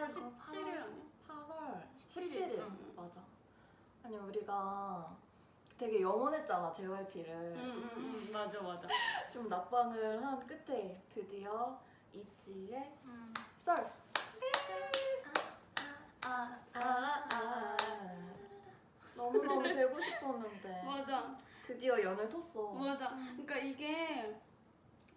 8월 그거 17일 아니야? 8월. 17일. 17일. 응. 맞아. 아니 우리가 되게 영원했잖아 JYP를. 응응응. 음, 맞아 맞아. 좀 낙방을 한 끝에 드디어 있지의 음. 썰. 아, 아, 아. 너무너무 되고 싶었는데. 맞아. 드디어 연을 텄어. 맞아. 그러니까 이게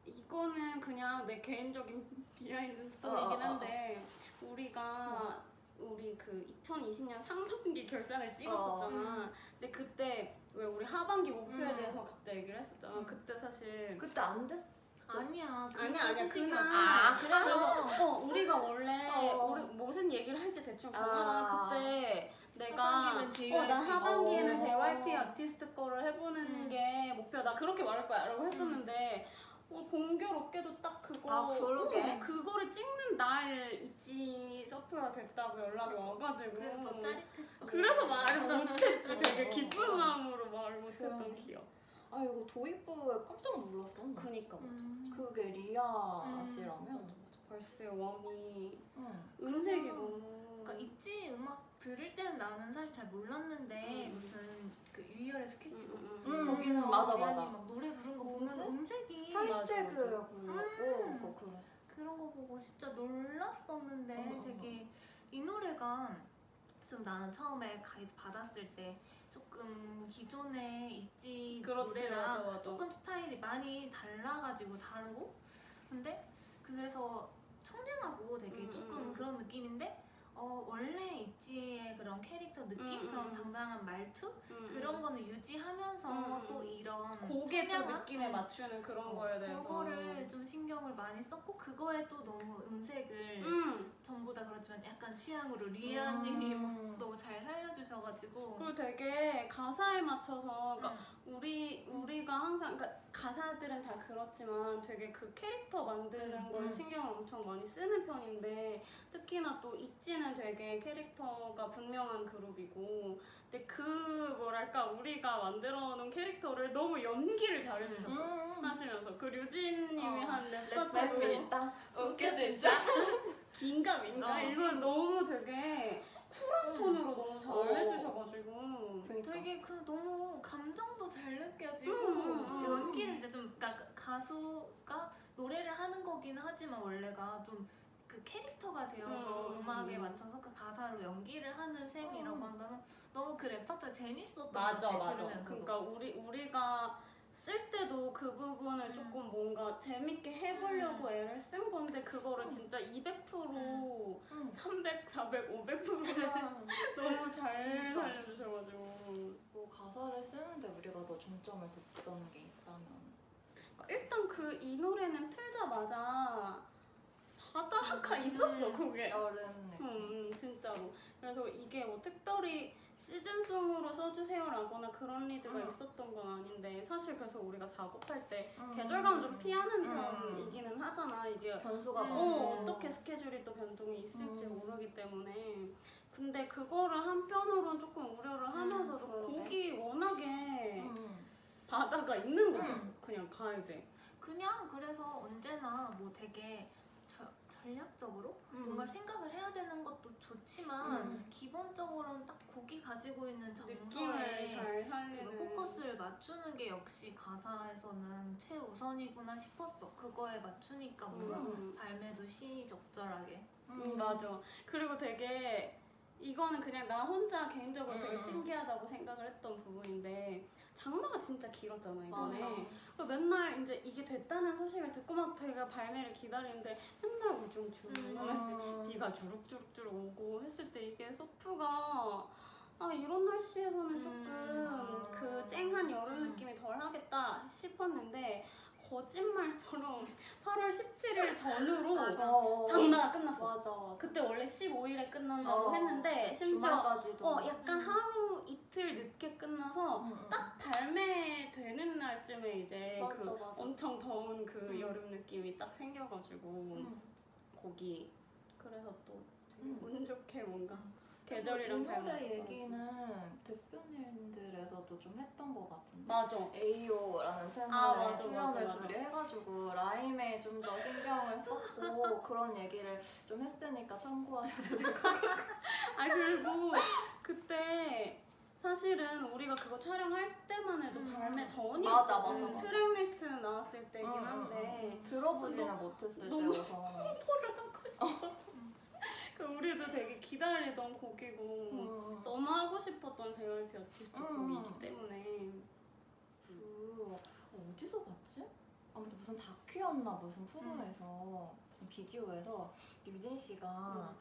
이거는 그냥 내 개인적인 behind story이긴 어, 어, 어, 한데 우리가 우리 그 2020년 상반기 결산을 찍었었잖아. 근데 그때 왜 우리 하반기 목표에 음. 대해서 각자 얘기를 했었잖아. 음. 그때 사실 그때 안 됐어 아니야. 아니야 아니야. 그날 아, 그래서 어 우리가 원래 어. 우리 무슨 얘기를 할지 대충 아. 정하다가 그때 내가 하반기는 JYP. 어, 난 하반기에는 어. JYP 아티스트 거를 해보는 음. 게 목표다 그렇게 말할 거야 라고 했었는데 어, 공교롭게도 딱 그거 아, 그러게. 어, 그거를 찍는 날 있지 서프가 됐다고 연락이 와가지고 그래서 더 짜릿했어. 그래서 말을 못했지 되게 어, 기쁜 어. 마음으로 말을 못했던. 기억 아 이거 도입부에 깜짝 놀랐어 그니까 맞아 음. 그게 리아 음. 씨라면 벌써 웜이 응. 음색이 너무 그러니까 있지 음악 들을 때는 나는 사실 잘 몰랐는데 음. 무슨 그 유희열의 스케치북 음, 음, 거기서 맞아, 리안이 맞아. 막 노래 부른 거 보면? 음색이 맞아. 불렀고 음. 그거 그래 그런 거 보고 진짜 놀랐었는데 어, 어, 되게 이 노래가 좀 나는 처음에 가이드 받았을 때 조금 기존에 있지 그렇지, 노래랑 맞아, 맞아. 조금 스타일이 많이 달라가지고 다르고 근데 그래서 청량하고 되게 음, 조금 음. 그런 느낌인데 어, 원래 있지의 그런 캐릭터 느낌 음, 그런 음. 당당한 말투 음, 그런 음. 거는 유지하면서 곡의 또? 느낌에 음. 맞추는 그런 어, 거에 대해서 그거를 좀 신경을 많이 썼고 그거에 또 너무 음색을 음. 전부 다 그렇지만 약간 취향으로 리아님이 음. 너무 잘 살려주셔가지고 그리고 되게 가사에 맞춰서 그러니까 음. 우리 우리가 항상 그러니까 가사들은 다 그렇지만 되게 그 캐릭터 만드는 음, 걸 음. 신경을 엄청 많이 쓰는 편인데 특히나 또 있지는 되게 캐릭터가 분명한 그룹이고 근데 그 뭐랄까 우리가 만들어 놓은 캐릭터를 너무 연기를 잘해주셨어 음. 하시면서 그 류진님이 어, 한랩 랩파트도 일단 웃겨 진짜 긴가 민가 어. 이걸 너무 되게 쿨한 음. 톤으로 너무 잘 어. 해주셔가지고 그러니까 되게 그 너무 감정도 잘 느껴지고 음, 음, 연기를 진짜 좀 그러니까 가수가 노래를 하는 거긴 하지만 원래가 좀 그 캐릭터가 되어서 음, 음, 악에 음. 맞춰서 그 가사로 연기를 하는 셈이라고 음. 한다면 너무 그 랩파트 재밌었던 맞아 것 같아 맞아 들으면서도 그러니까 우리 우리가 쓸 때도 그 부분을 음. 조금 뭔가 재밌게 해보려고 애를 쓴 건데 그거를 음. 진짜 200% 음. 300, 400, 500% 그냥 너무 잘 진짜. 살려주셔가지고 뭐 가사를 쓰는데 우리가 더 중점을 뒀던 게 있다면 그러니까 일단 그 이 노래는 틀자마자 바다가 있었어 음. 그게 여름 느낌 음, 진짜로. 그래서 이게 뭐 특별히 시즌송으로 써주세요라거나 그런 리드가 음. 있었던 건 아닌데 사실 그래서 우리가 작업할 때 음. 계절감 좀 피하는 음. 편이기는 하잖아. 이게 변수가 음. 어, 어떻게 스케줄이 또 변동이 있을지 음. 모르기 때문에 근데 그거를 한편으로는 조금 우려를 하면서도. 곡이 워낙에 음. 바다가 있는 음. 곡이었어. 그냥 가이드. 그냥 그래서 언제나 뭐 되게 저- 전략적으로 음. 뭔가를 생각을 해야 되는 것도 좋지만 음. 기본적으로는 딱 곡이 가지고 있는 정서에 잘그 살리는 포커스를 맞추는 게 역시 가사에서는 최우선이구나 싶었어. 그거에 맞추니까 뭔가 음. 발매도 시적절하게. 음, 맞아. 그리고 되게 이거는 그냥 나 혼자 개인적으로 되게 음. 신기하다고 생각을 했던 부분인데 장마가 진짜 길었잖아 이번에. 맨날 이제 이게 됐다는 소식을 듣고 막 저희가 발매를 기다리는데 맨날 우중충 음. 하나씩 비가 주룩주룩주룩 오고 했을 때 이게 소프가 아 이런 날씨에서는 조금 음. 그 쨍한 여름 음. 느낌이 덜 하겠다 싶었는데 거짓말처럼 8월 17일 전후로 맞아. 어, 장마가 끝났어. 맞아 맞아 그때 원래 15일에 끝난다고 어, 했는데 심지어 주말까지도 어 약간 음. 하루 이틀 늦게 끝나서 음, 음. 딱 발매되는 날쯤에 이제 맞아, 그 맞아. 엄청 더운 그 음. 여름 느낌이 딱 생겨가지고 음. 곡이 그래서 또 되게 음. 운 좋게 뭔가 이 계절이랑 잘 노래 맞았던 얘기는 대표님들에서도 에서도 좀 했던 것 같은데. 맞아. AO라는 채널에 아, 맞아, 출연을 맞아, 맞아. 둘이 해가지고 rhyme에 좀 더 신경을 썼고 그런 얘기를 좀 했으니까 참고하셔도 될 것 같아요. 아 그리고 그때 사실은 우리가 그거 촬영할 때만 해도 음. 발매 전이었거든. 맞아, 맞아, 맞아. track list는 나왔을 때긴 응, 응, 한데 응. 들어보지는 못했을 너무- 때여서 뽀를 하고 싶어. 그 우리도 되게 기다리던 곡이고 음. 너무 하고 싶었던 JYP 아티스트 음. 곡이기 때문에 그 어디서 봤지? 아무튼 무슨 다큐였나 무슨 프로에서 무슨 비디오에서 류진 씨가 음.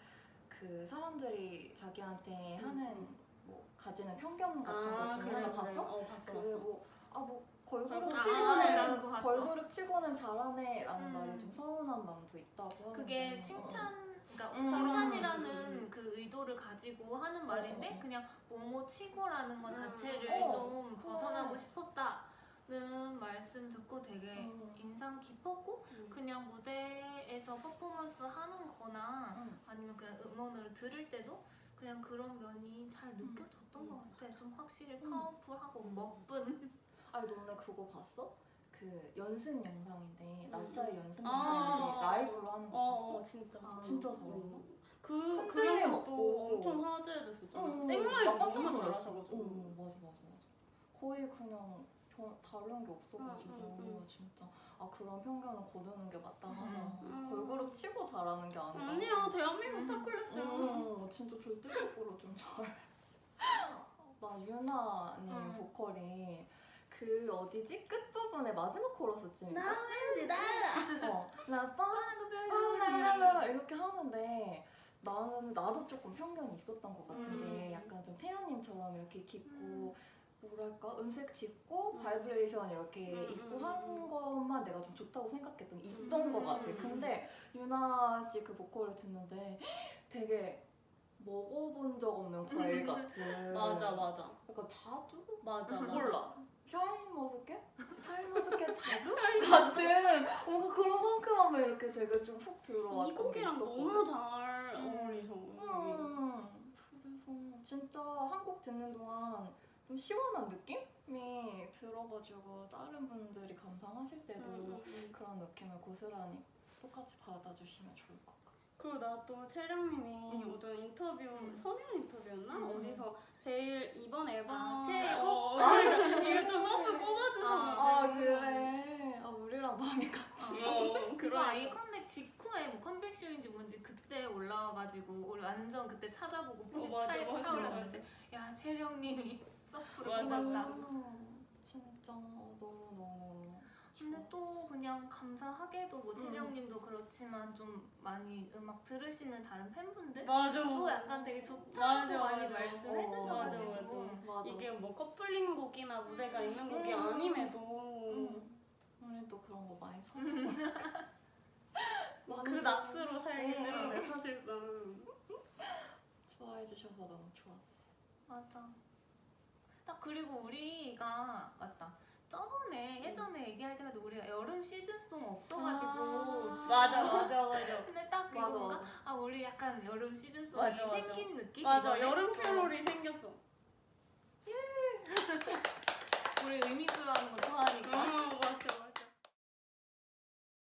그 사람들이 자기한테 하는 뭐 가지는 편견 같은 것 중에 하나 봤어? 어 봤어 봤어. 그뭐아뭐 걸그룹 걸그룹 치고는 아. 걸그룹 치고는 잘하네 라는 음. 말이 좀 서운한 마음도 있다고 그게 칭찬 그러니까 음. 칭찬이라는 음. 그 의도를 가지고 하는 말인데 어, 어. 그냥 뭐뭐 치고라는 것 음. 자체를 어. 좀 벗어나고 어. 싶었다 는 말씀 듣고 되게 음. 인상 깊었고 음. 그냥 무대에서 퍼포먼스 하는 거나 음. 아니면 그냥 음원으로 들을 때도 그냥 그런 면이 잘 느껴졌던 음. 것 같아. 좀 확실히 음. 파워풀하고 먹분. 아니 너네 그거 봤어? 그 연습 영상인데 음. 나샤의 연습 아. 영상인데 라이브로 하는 거 어, 봤어? 어 진짜 아, 진짜 음. 잘한다. 그 흔들림 없고. 엄청 화제됐었잖아. 응, 생라이브 나 깜짝 너무 놀랐어. 잘하셔가지고. 응, 맞아, 맞아, 맞아. 거의 그냥 변, 다른 게 없어가지고 응. 진짜 아 그런 편견은 거두는 게 맞다 하다. 음. 걸그룹 치고 잘하는 게 아니라. 아니야 대한민국 음. 타클래스야. 응, 진짜 절대적으로 좀 잘. 나 유나님 응. 보컬이 그 어디지 끝 부분에 마지막 코러스쯤인가? 왠지 달라. 어, 나 뻔뻔랄랄라 이렇게 하는데 나는 나도 조금 편견이 있었던 것 같은 게 음. 약간 좀 태연님처럼 이렇게 깊고 음. 뭐랄까 음색 짙고 음. 바이브레이션 이렇게 음, 있고 음, 한 음. 것만 내가 좀 좋다고 생각했던 게 있던 음. 것 같아. 근데 유나 씨 그 보컬을 듣는데 되게 먹어본 적 없는 과일 같은 맞아 맞아 약간 자두 맞아. 몰라. 샤인머스켓? 샤인머스켓 자두? 같은 뭔가 그런 상큼함이 이렇게 되게 좀 훅 들어왔던 이 곡이랑. 너무 잘 음. 어울리셔. 음, 그래서 진짜 한 곡 듣는 동안 좀 시원한 느낌이 들어가지고 다른 분들이 감상하실 때도 음, 음. 그런 느낌을 고스란히 똑같이 받아주시면 좋을 것 같아요. 그리고 나 또 채령님이 음. 어떤 인터뷰 음. 성현 인터뷰였나 음. 어디서 제일 이번 앨범 아, 최애곡? 어, 이거 또 SURF 꼽아주셔가지고 아, 그래. 아 우리랑 마음이 같지. 어, 그거 그러니까. 아예 컴백 직후에 뭐 컴백 쇼인지 뭔지 그때 올라와가지고 우리 완전 그때 찾아보고 어, 차에 맞아, 차올랐을 맞아. 때야 채령님이 SURF를 맞아, 뽑았다. 음, 진짜 너무 너무. 근데 또 그냥 감사하게도 뭐 음. 채령님도 그렇지만 좀 많이 음악 들으시는 다른 팬분들 맞아 또 약간 되게 좋다고 맞아, 많이 맞아. 말씀해 어, 주셔가지고 맞아, 맞아. 맞아. 이게 뭐 커플링 곡이나 무대가 있는 곡이 음. 아님에도 음. 우리 또 그런 거 많이 써서 그 낚스로 살기 음. 때문에 사실상 좋아해 주셔서 너무 좋았어. 맞아. 딱 그리고 우리가 맞다. 저번에 예전에 얘기할 때마다 우리가 여름 시즌송 없어가지고 아. 맞아 맞아 맞아 근데 딱 맞아 그건가? 맞아. 아 우리 약간 여름 시즌송이 맞아, 맞아. 생긴 느낌? 맞아 이번에? 여름 어. 캐롤이 생겼어 우리 의미가